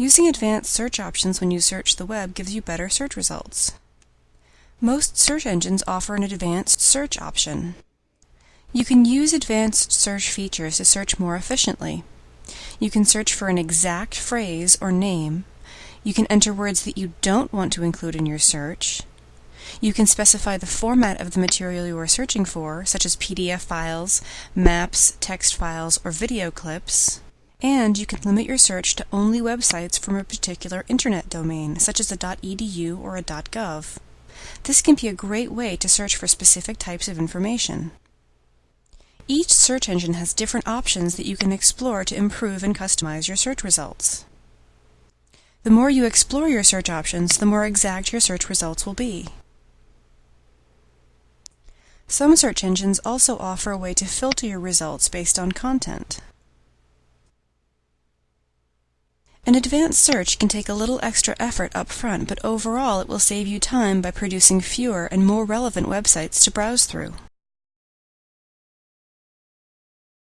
Using advanced search options when you search the web gives you better search results. Most search engines offer an advanced search option. You can use advanced search features to search more efficiently. You can search for an exact phrase or name. You can enter words that you don't want to include in your search. You can specify the format of the material you are searching for, such as PDF files, maps, text files, or video clips. And you can limit your search to only websites from a particular internet domain, such as a .edu or a .gov. This can be a great way to search for specific types of information. Each search engine has different options that you can explore to improve and customize your search results. The more you explore your search options, the more exact your search results will be. Some search engines also offer a way to filter your results based on content. An advanced search can take a little extra effort up front, but overall it will save you time by producing fewer and more relevant websites to browse through.